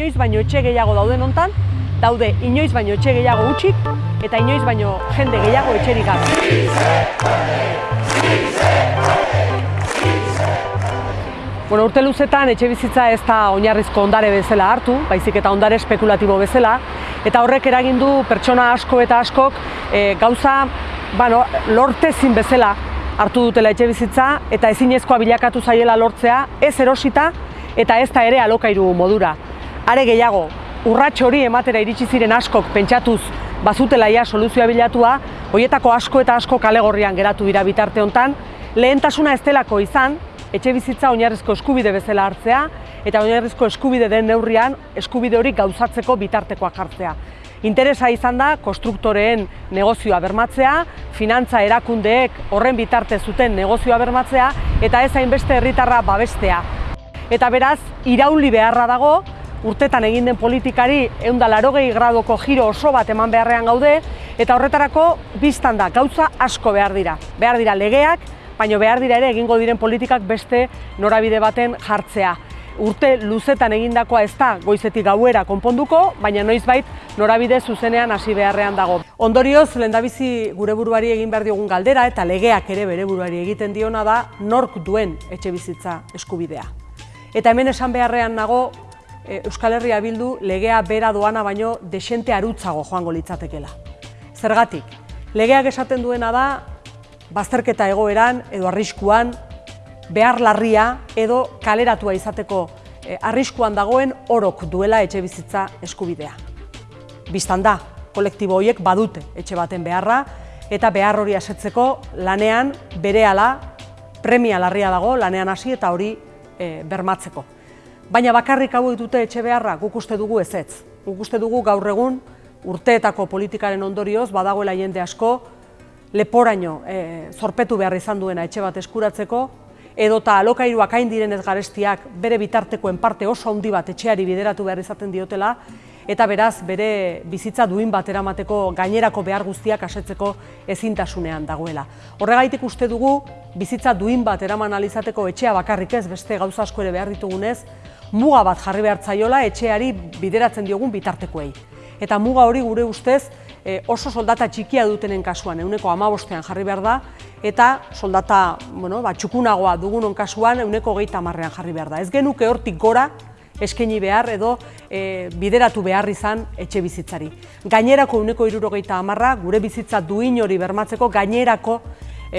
inoiz baino etxe gehiago dauden hontan, daude inoiz baino etxe gehiago utxik eta inoiz baino jende gehiago etxerik gabe. Bueno, urte luzetan etxe bizitza ez da oinarrizko ondare bezala hartu, baizik eta ondare espekulatibo bezala, eta horrek eragin du pertsona asko eta askok e, gauza bueno, lortezin bezala hartu dutela etxe bizitza eta ezinezkoa bilakatu zaiela lortzea ez erosita eta ez da ere alokairu modura. Are gehiago, urrats hori ematera iritsi ziren askok pentsatuz bazutela ia soluzioa bilatua, hoietako asko eta asko kalegorrian geratu dira bitarte hontan, lehentasuna ez delako izan, etxe bizitza oinarrizko eskubide bezala hartzea eta oinarrizko eskubide den neurrian eskubide hori gauzatzeko bitartekoak jartzea. Interesa izan da konstruktoreen negozioa bermatzea, finantza erakundeek horren bitarte zuten negozioa bermatzea eta ez hainbeste herritarra babestea. Eta beraz, irauli beharra dago, urtetan egin den politikari eunda larogei gradoko giro oso bat eman beharrean gaude, eta horretarako biztan da, gauza asko behar dira. Behar dira legeak, baina behar dira ere egingo diren politikak beste norabide baten jartzea. Urte luzetan egindakoa ez da goizetik gauera konponduko, baina noizbait norabide zuzenean hasi beharrean dago. Ondorioz, lehendabizi gure buruari egin behar diogun galdera eta legeak ere bere buruari egiten diona da nork duen etxe bizitza eskubidea. Eta hemen esan beharrean nago Euskal Herria bildu legea bera doana baino desente arutzago joango litzatekela. Zergatik, legeak esaten duena da bazterketa egoeran edo arriskuan behar larria edo kaleratua izateko arriskuan dagoen orok duela etxe bizitza eskubidea. Bistan da, kolektibo horiek badute etxe baten beharra eta behar hori asetzeko lanean berehala premia larria dago lanean hasi eta hori bermatzeko. Baina bakarrik hauek dute etxe beharra guk uste dugu ezetz. Guk uste dugu gaur egun urteetako politikaren ondorioz badagoela jende asko leporaino zorpetu behar izan duena etxe bat eskuratzeko, edota alokairuak hain direnez garestiak bere bitartekoen parte oso handi bat etxeari bideratu behar izaten diotela, eta beraz bere bizitza duin bat eramateko gainerako behar guztiak asetzeko ezintasunean dagoela. Horregaitik uste dugu bizitza duin bat eraman alizateko etxea bakarrik ez beste gauza asko ere behar ditugunez, muga bat jarri behar zaiola etxeari bideratzen diogun bitartekoei. Eta muga hori gure ustez oso soldata txikia dutenen kasuan, euneko amabostean jarri behar da, eta soldata bueno, ba, txukunagoa dugunon kasuan, euneko geita marrean jarri behar da. Ez genuke hortik gora, eskaini behar edo bideratu behar izan etxe bizitzari. Gainerako euneko irurogeita amarra, gure bizitza duin hori bermatzeko gainerako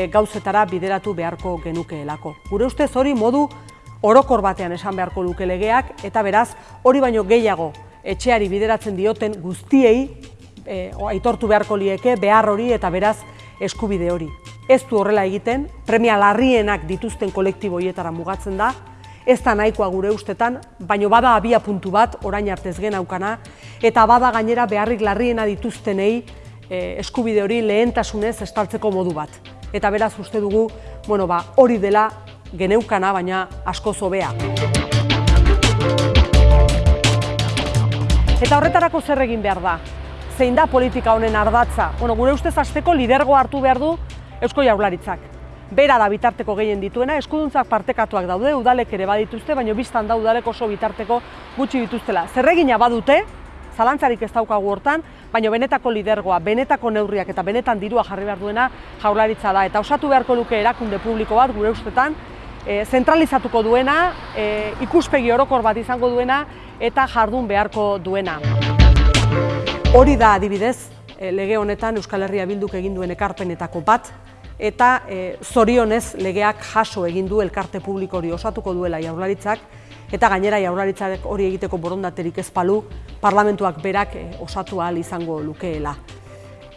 gauzetara bideratu beharko genukeelako. Gure ustez hori modu orokor batean esan beharko luke legeak, eta beraz hori baino gehiago etxeari bideratzen dioten guztiei aitortu beharko lieke behar hori eta beraz eskubide hori. Ez du horrela egiten, premia larrienak dituzten kolektibo hietara mugatzen da, ez da nahikoa gure ustetan, baino bada abia puntu bat orain artez gen aukana, eta bada gainera beharrik larriena dituztenei eskubide hori lehentasunez estaltzeko modu bat. Eta beraz uste dugu bueno, ba, hori dela geneukana, baina asko zobea. Eta horretarako zer egin behar da? Zein da politika honen ardatza? Bueno, gure ustez azteko lidergo hartu behar du Eusko Jaurlaritzak. Bera da bitarteko gehien dituena, eskuduntzak partekatuak daude, udalek ere badituzte, baina biztan da udalek oso bitarteko gutxi dituztela. Zerregina badute, zalantzarik ez daukagu hortan, baina benetako lidergoa, benetako neurriak eta benetan dirua jarri behar duena jaurlaritza da. Eta osatu beharko luke erakunde publiko bat, gure ustetan, zentralizatuko duena, ikuspegi orokor bat izango duena eta jardun beharko duena. Hori da adibidez, lege honetan Euskal Herria Bilduk egin duen ekarpenetako bat, eta zorionez legeak jaso egin du elkarte publiko hori osatuko duela jaurlaritzak, eta gainera jaurlaritzak hori egiteko borondaterik ez palu, parlamentuak berak osatu ahal izango lukeela.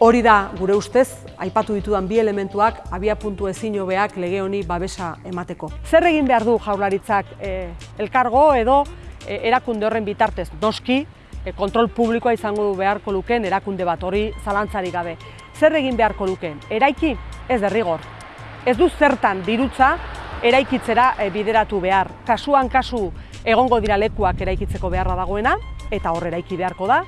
Hori da, gure ustez, aipatu ditudan bi elementuak, abia puntu ezin hobeak lege honi babesa emateko. Zer egin behar du jaurlaritzak elkargo edo erakunde horren bitartez? Noski, kontrol publikoa izango du beharko luken erakunde bat hori zalantzarik gabe. Zer egin beharko luken? Eraiki? Ez derrigor. Ez du zertan dirutza eraikitzera bideratu behar. Kasuan kasu egongo dira lekuak eraikitzeko beharra dagoena, eta hor eraiki beharko da,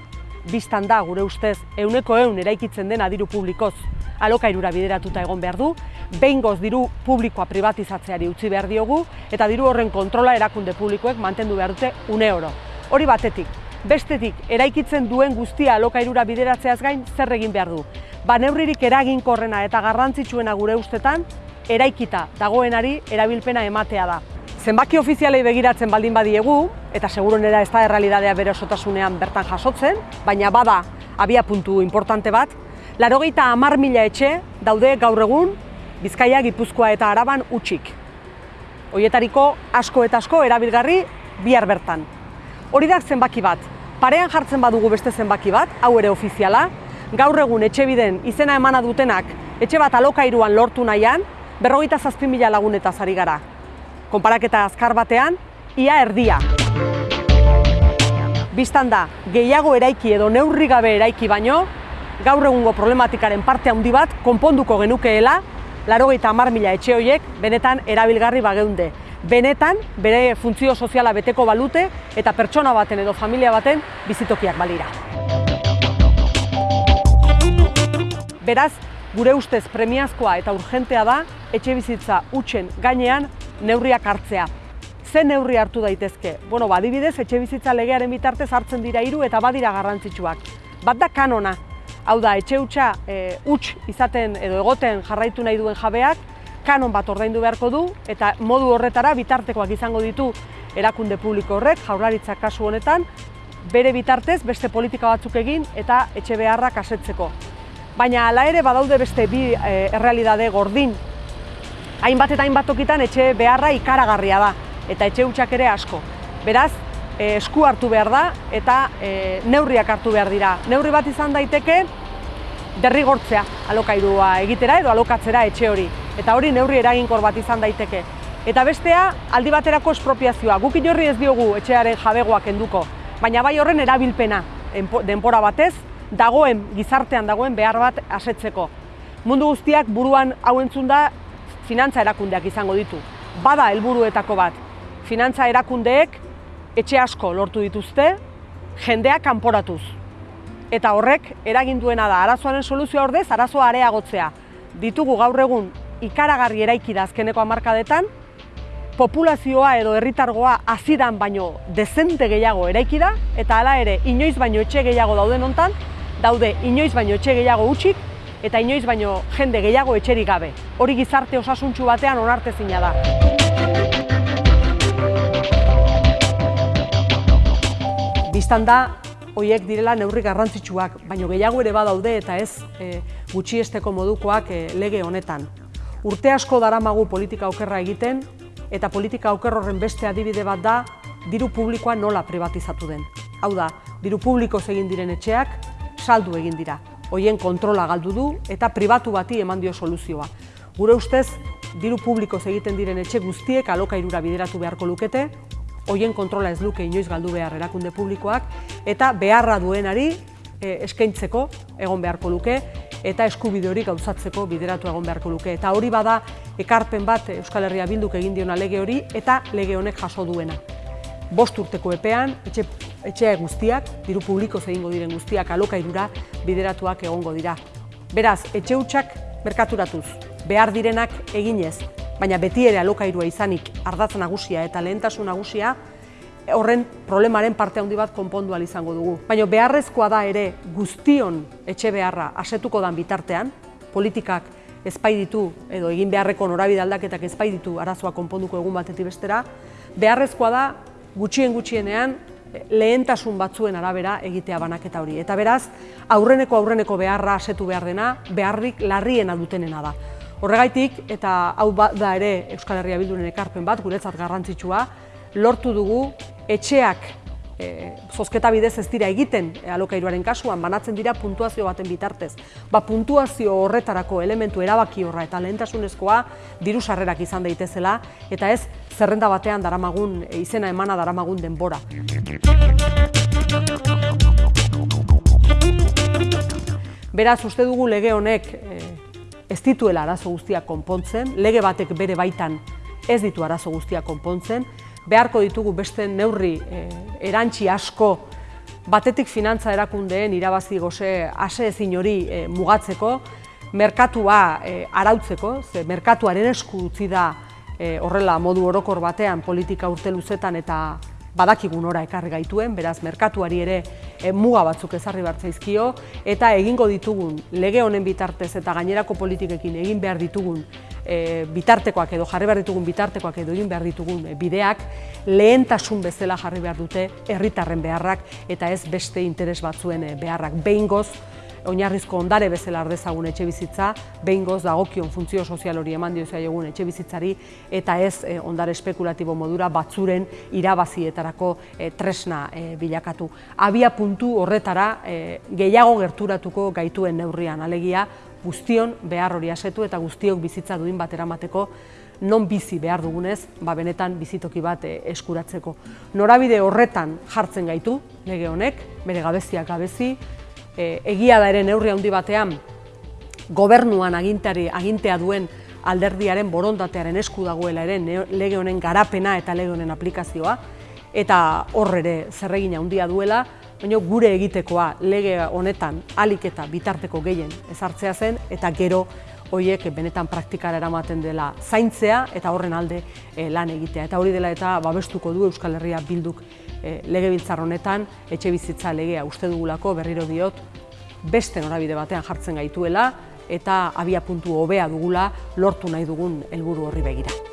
biztan da gure ustez euneko eun eraikitzen dena diru publikoz alokairura bideratuta egon behar du, behingoz diru publikoa privatizatzeari utzi behar diogu, eta diru horren kontrola erakunde publikoek mantendu behar dute une oro. Hori batetik, bestetik eraikitzen duen guztia alokairura bideratzeaz gain zer egin behar du. Ba neurririk eraginkorrena eta garrantzitsuena gure ustetan, eraikita dagoenari erabilpena ematea da. Zenbaki ofizialei begiratzen baldin badiegu, eta seguronera ez da errealidadea bere osotasunean bertan jasotzen, baina bada abia puntu importante bat, larogeita amar mila etxe daude gaur egun Bizkaia, Gipuzkoa eta Araban utxik. Hoietariko asko eta asko erabilgarri bihar bertan. Hori da zenbaki bat, parean jartzen badugu beste zenbaki bat, hau ere ofiziala, gaur egun etxe biden izena emana dutenak etxe bat alokairuan lortu nahian, berrogeita zazpin mila lagunetaz ari gara. Konparaketa azkar batean, ia erdia. Bistan da, gehiago eraiki edo neurri gabe eraiki baino, gaur egungo problematikaren parte handi bat konponduko genukeela, larogeita hamar mila etxe horiek benetan erabilgarri bageunde. Benetan, bere funtzio soziala beteko balute eta pertsona baten edo familia baten bizitokiak balira. Beraz, gure ustez premiazkoa eta urgentea da etxe bizitza utxen gainean neurriak hartzea. Ze neurri hartu daitezke? Bueno, badibidez, etxe bizitza legearen bitartez hartzen dira hiru eta badira garrantzitsuak. Bat da kanona, hau da, etxe hutsa e, huts izaten edo egoten jarraitu nahi duen jabeak, kanon bat ordaindu beharko du eta modu horretara bitartekoak izango ditu erakunde publiko horrek, jaurlaritzak kasu honetan, bere bitartez beste politika batzuk egin eta etxe beharrak asetzeko. Baina hala ere badaude beste bi e, errealidade gordin. Hainbat eta hainbat tokitan etxe beharra ikaragarria da eta etxe hutsak ere asko. Beraz, e, esku hartu behar da eta e, neurriak hartu behar dira. Neurri bat izan daiteke derrigortzea alokairua egitera edo alokatzera etxe hori. Eta hori neurri eraginkor bat izan daiteke. Eta bestea, aldi baterako espropiazioa. Guk inorri ez diogu etxearen jabegoak enduko, baina bai horren erabilpena denpora batez, dagoen gizartean dagoen behar bat asetzeko. Mundu guztiak buruan hau entzun da finantza erakundeak izango ditu. Bada helburuetako bat. Finantza erakundeek etxe asko lortu dituzte, jendeak kanporatuz. Eta horrek eragin duena da arazoaren soluzioa ordez arazoa areagotzea. Ditugu gaur egun ikaragarri eraiki da azkeneko hamarkadetan, populazioa edo herritargoa azidan baino dezente gehiago eraiki da, eta hala ere inoiz baino etxe gehiago dauden hontan, daude inoiz baino etxe gehiago utxik, eta inoiz baino jende gehiago etxerik gabe. Hori gizarte osasuntxu batean onartezina da. Bistan da, hoiek direla neurri garrantzitsuak, baino gehiago ere badaude eta ez e, gutxiesteko modukoak e, lege honetan. Urte asko daramagu politika okerra egiten, eta politika oker horren beste adibide bat da diru publikoa nola privatizatu den. Hau da, diru publiko egin diren etxeak saldu egin dira. Hoien kontrola galdu du eta pribatu bati eman dio soluzioa. Gure ustez, diru publiko egiten diren etxe guztiek alokairura bideratu beharko lukete, hoien kontrola ez luke inoiz galdu behar erakunde publikoak, eta beharra duenari e, eskaintzeko egon beharko luke, eta eskubide hori gauzatzeko bideratu egon beharko luke. Eta hori bada ekarpen bat Euskal Herria Bilduk egin diona lege hori eta lege honek jaso duena. Bost urteko epean, etxe, etxea guztiak, diru publiko egingo diren guztiak alokairura bideratuak egongo dira. Beraz, etxe hutsak merkaturatuz, behar direnak eginez, baina beti ere alokairua izanik ardatz nagusia eta lehentasun nagusia, horren problemaren parte handi bat konpondu izango dugu. Baina beharrezkoa da ere guztion etxe beharra asetuko dan bitartean, politikak ezpai ditu edo egin beharreko norabide aldaketak ezpai ditu arazoa konponduko egun batetik bestera, beharrezkoa da gutxien gutxienean lehentasun batzuen arabera egitea banaketa hori. Eta beraz, aurreneko aurreneko beharra asetu behar dena, beharrik larriena dutenena da. Horregaitik, eta hau da ere Euskal Herria Bilduren ekarpen bat, guretzat garrantzitsua, lortu dugu etxeak e, zozketa bidez ez dira egiten e, alokairuaren kasuan, banatzen dira puntuazio baten bitartez. Ba, puntuazio horretarako elementu erabaki horra eta lehentasunezkoa diru sarrerak izan daitezela, eta ez zerrenda batean daramagun, e, izena emana daramagun denbora. Beraz, uste dugu lege honek e, ez dituela arazo guztiak konpontzen, lege batek bere baitan ez ditu arazo guztiak konpontzen, beharko ditugu beste neurri e, erantzi asko batetik finantza erakundeen irabazi goze ase ezin hori e, mugatzeko, merkatua e, arautzeko, ze merkatuaren esku utzi da e, horrela modu orokor batean politika urte luzetan eta badakigun ora ekarri gaituen, beraz merkatuari ere e, muga batzuk ezarri bartzaizkio, eta egingo ditugun lege honen bitartez eta gainerako politikekin egin behar ditugun e, bitartekoak edo jarri behar ditugun bitartekoak edo egin behar ditugun bideak lehentasun bezala jarri behar dute herritarren beharrak eta ez beste interes batzuen beharrak. Behin goz, oinarrizko ondare bezala ardezagun etxe bizitza, behin goz dagokion funtzio sozial hori eman diozea egun etxe bizitzari, eta ez eh, ondare espekulatibo modura batzuren irabazietarako eh, tresna eh, bilakatu. Abia puntu horretara gehiago gerturatuko gaituen neurrian, alegia guztion behar hori asetu eta guztiok bizitza duin bat eramateko non bizi behar dugunez, ba benetan bizitoki bat eskuratzeko. Norabide horretan jartzen gaitu, lege honek, bere gabeziak gabezi, E, egia da ere neurri handi batean gobernuan agintari agintea duen alderdiaren borondatearen esku dagoela ere lege honen garapena eta lege honen aplikazioa eta hor ere zerregin handia duela baina gure egitekoa lege honetan alik eta bitarteko gehien ezartzea zen eta gero hoiek benetan praktikara eramaten dela zaintzea eta horren alde e, lan egitea. Eta hori dela eta babestuko du Euskal Herria bilduk e, legebiltzar honetan etxe bizitza legea uste dugulako berriro diot beste norabide batean jartzen gaituela eta abia puntu hobea dugula lortu nahi dugun helburu horri begira.